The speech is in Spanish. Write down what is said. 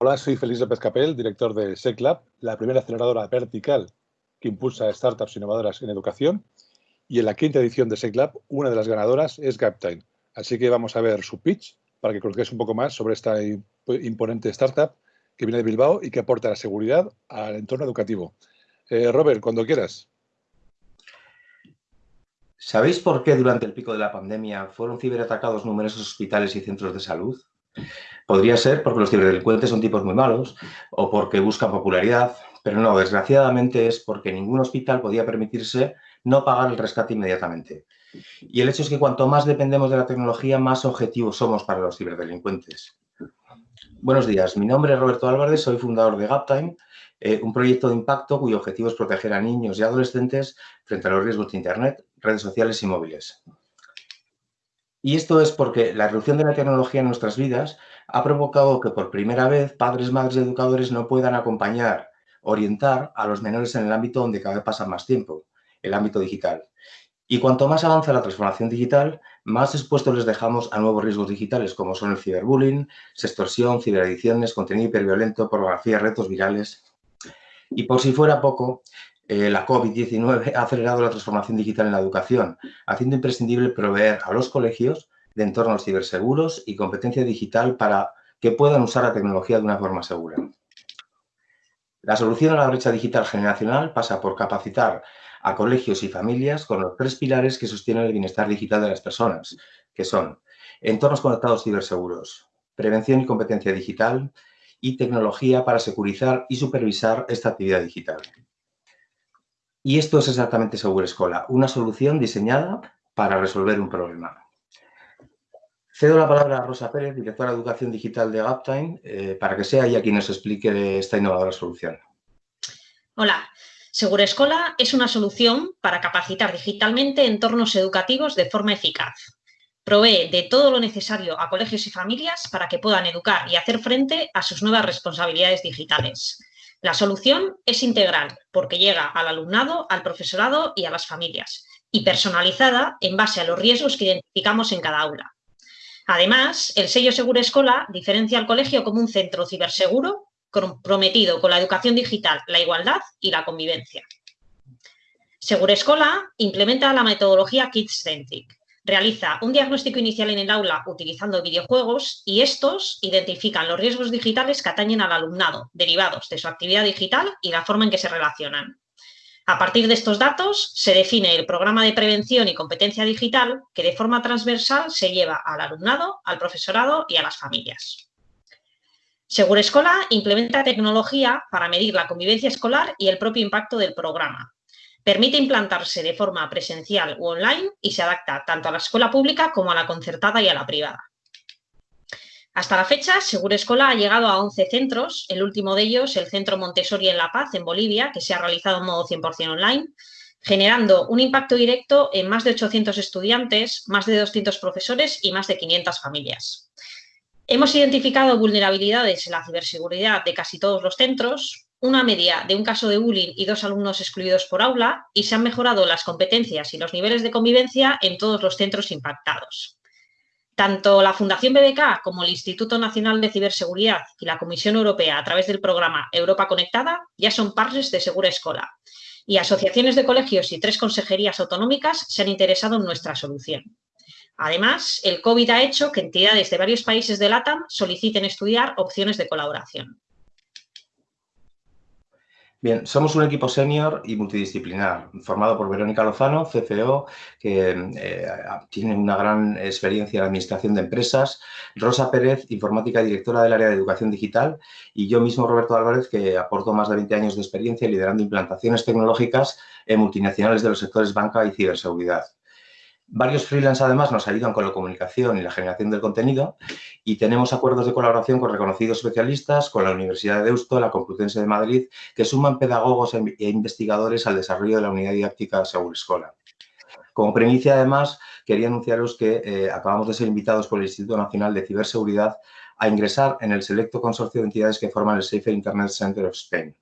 Hola, soy Félix López Capel, director de SecLab, la primera aceleradora vertical que impulsa startups innovadoras en educación. Y en la quinta edición de SecLab, una de las ganadoras es Gaptime. Así que vamos a ver su pitch para que conozcáis un poco más sobre esta imponente startup que viene de Bilbao y que aporta la seguridad al entorno educativo. Eh, Robert, cuando quieras. ¿Sabéis por qué durante el pico de la pandemia fueron ciberatacados numerosos hospitales y centros de salud? Podría ser porque los ciberdelincuentes son tipos muy malos o porque buscan popularidad, pero no, desgraciadamente es porque ningún hospital podía permitirse no pagar el rescate inmediatamente. Y el hecho es que cuanto más dependemos de la tecnología, más objetivos somos para los ciberdelincuentes. Buenos días, mi nombre es Roberto Álvarez, soy fundador de Gaptime, eh, un proyecto de impacto cuyo objetivo es proteger a niños y adolescentes frente a los riesgos de Internet, redes sociales y móviles. Y esto es porque la erupción de la tecnología en nuestras vidas ha provocado que por primera vez padres, madres y educadores no puedan acompañar, orientar a los menores en el ámbito donde cada vez pasan más tiempo, el ámbito digital. Y cuanto más avanza la transformación digital, más expuestos les dejamos a nuevos riesgos digitales como son el ciberbullying, sextorsión, ciberadiciones, contenido hiperviolento, pornografía, retos virales. Y por si fuera poco, eh, la COVID-19 ha acelerado la transformación digital en la educación, haciendo imprescindible proveer a los colegios de entornos ciberseguros y competencia digital para que puedan usar la tecnología de una forma segura. La solución a la brecha digital generacional pasa por capacitar a colegios y familias con los tres pilares que sostienen el bienestar digital de las personas, que son entornos conectados ciberseguros, prevención y competencia digital y tecnología para securizar y supervisar esta actividad digital. Y esto es exactamente Seguro Escola, una solución diseñada para resolver un problema. Cedo la palabra a Rosa Pérez, directora de Educación Digital de Gaptime, eh, para que sea ella quien nos explique esta innovadora solución. Hola, Seguro Escola es una solución para capacitar digitalmente entornos educativos de forma eficaz. Provee de todo lo necesario a colegios y familias para que puedan educar y hacer frente a sus nuevas responsabilidades digitales. La solución es integral porque llega al alumnado, al profesorado y a las familias y personalizada en base a los riesgos que identificamos en cada aula. Además, el sello Seguro Escola diferencia al colegio como un centro ciberseguro comprometido con la educación digital, la igualdad y la convivencia. Seguro Escola implementa la metodología Kids Centric, realiza un diagnóstico inicial en el aula utilizando videojuegos y estos identifican los riesgos digitales que atañen al alumnado, derivados de su actividad digital y la forma en que se relacionan. A partir de estos datos, se define el programa de prevención y competencia digital que de forma transversal se lleva al alumnado, al profesorado y a las familias. Seguro Escola implementa tecnología para medir la convivencia escolar y el propio impacto del programa, Permite implantarse de forma presencial u online y se adapta tanto a la escuela pública como a la concertada y a la privada. Hasta la fecha, Seguro Escola ha llegado a 11 centros, el último de ellos el Centro Montessori en La Paz, en Bolivia, que se ha realizado en modo 100% online, generando un impacto directo en más de 800 estudiantes, más de 200 profesores y más de 500 familias. Hemos identificado vulnerabilidades en la ciberseguridad de casi todos los centros, una media de un caso de bullying y dos alumnos excluidos por aula y se han mejorado las competencias y los niveles de convivencia en todos los centros impactados. Tanto la Fundación BBK como el Instituto Nacional de Ciberseguridad y la Comisión Europea a través del programa Europa Conectada ya son partners de Segura Escola y asociaciones de colegios y tres consejerías autonómicas se han interesado en nuestra solución. Además, el COVID ha hecho que entidades de varios países de LATAM soliciten estudiar opciones de colaboración. Bien, somos un equipo senior y multidisciplinar, formado por Verónica Lozano, CFO, que eh, tiene una gran experiencia en administración de empresas, Rosa Pérez, informática directora del área de educación digital, y yo mismo, Roberto Álvarez, que aporto más de 20 años de experiencia liderando implantaciones tecnológicas en multinacionales de los sectores banca y ciberseguridad. Varios freelance además nos ayudan con la comunicación y la generación del contenido y tenemos acuerdos de colaboración con reconocidos especialistas, con la Universidad de Deusto, la Complutense de Madrid, que suman pedagogos e, e investigadores al desarrollo de la unidad didáctica Seguro Escola. Como premicia, además, quería anunciaros que eh, acabamos de ser invitados por el Instituto Nacional de Ciberseguridad a ingresar en el selecto consorcio de entidades que forman el Safer Internet Center of Spain.